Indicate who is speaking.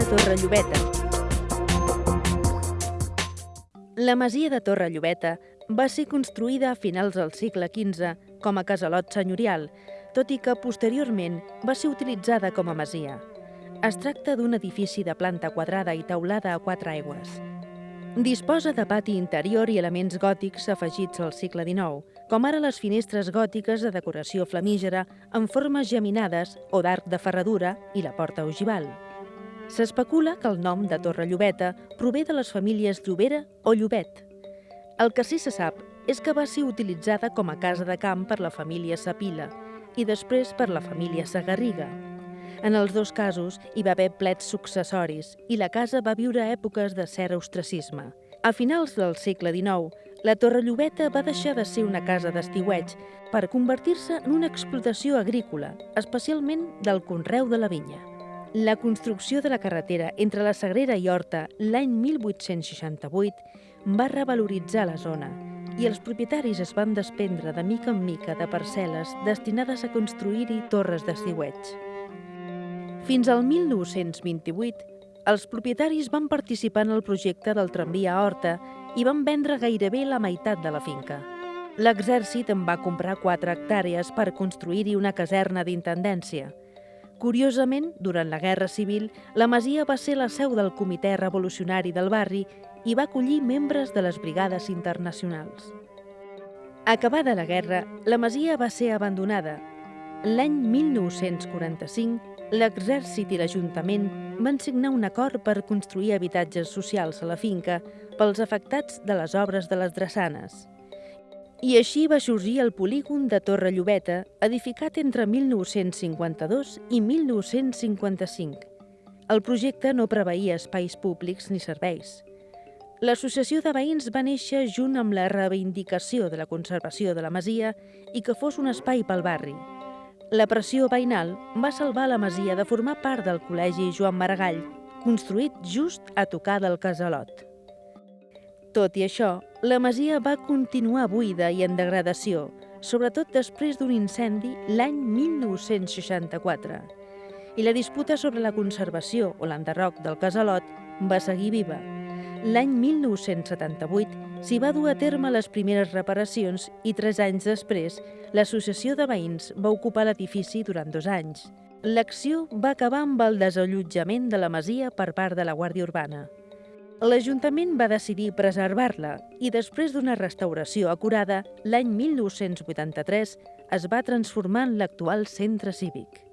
Speaker 1: Torre Llobeta. La masia de Torre Llobeta va ser construïda a finals del segle XV com a casalot senyorial, tot i que posteriorment va ser utilitzada com a masia. Es tracta d'un edifici de planta quadrada i teulada a quatre aigües. Disposa de pati interior i elements gòtics afegits al segle XIX, com ara les finestres gòtiques de decoració flamígera en formes geminades o d'arc de ferradura i la porta ogival. S'especula que el nom de Torre Llobeta prové de les famílies Llobera o Llobet. El que sí se sap és que va ser utilitzada com a casa de camp per la família Sapila i després per la família Sagarriga. En els dos casos hi va haver plets successoris i la casa va viure èpoques de cert ostracisme. A finals del segle XIX, la Torre Llobeta va deixar de ser una casa d'estiueig per convertir-se en una explotació agrícola, especialment del conreu de la vinya. La construcció de la carretera entre la Sagrera i Horta l'any 1868 va revaloritzar la zona i els propietaris es van desprendre de mica en mica de parcel·les destinades a construir-hi torres d'estiueig. Fins al 1928, els propietaris van participar en el projecte del tramvia a Horta i van vendre gairebé la meitat de la finca. L'exèrcit en va comprar 4 hectàrees per construir-hi una caserna d'intendència. Curiosament, durant la Guerra Civil, la masia va ser la seu del Comitè Revolucionari del barri i va acollir membres de les brigades internacionals. Acabada la guerra, la masia va ser abandonada. L'any 1945 l'exèrcit i l'Ajuntament van signar un acord per construir habitatges socials a la finca pels afectats de les obres de les drassanes. I així va sorgir el polígon de Torre Llobeta, edificat entre 1952 i 1955. El projecte no preveia espais públics ni serveis. L'associació de veïns va néixer junt amb la reivindicació de la conservació de la masia i que fos un espai pel barri, la pressió veïnal va salvar la masia de formar part del Col·legi Joan Maragall, construït just a tocar del casalot. Tot i això, la masia va continuar buida i en degradació, sobretot després d'un incendi l'any 1964. I la disputa sobre la conservació o l'enderroc del casalot va seguir viva. L'any 1978 s'hi va dur a terme les primeres reparacions i tres anys després l'associació de veïns va ocupar l'edifici durant dos anys. L'acció va acabar amb el desallotjament de la masia per part de la Guàrdia Urbana. L'Ajuntament va decidir preservar-la i després d'una restauració acurada, l'any 1983 es va transformar en l'actual centre cívic.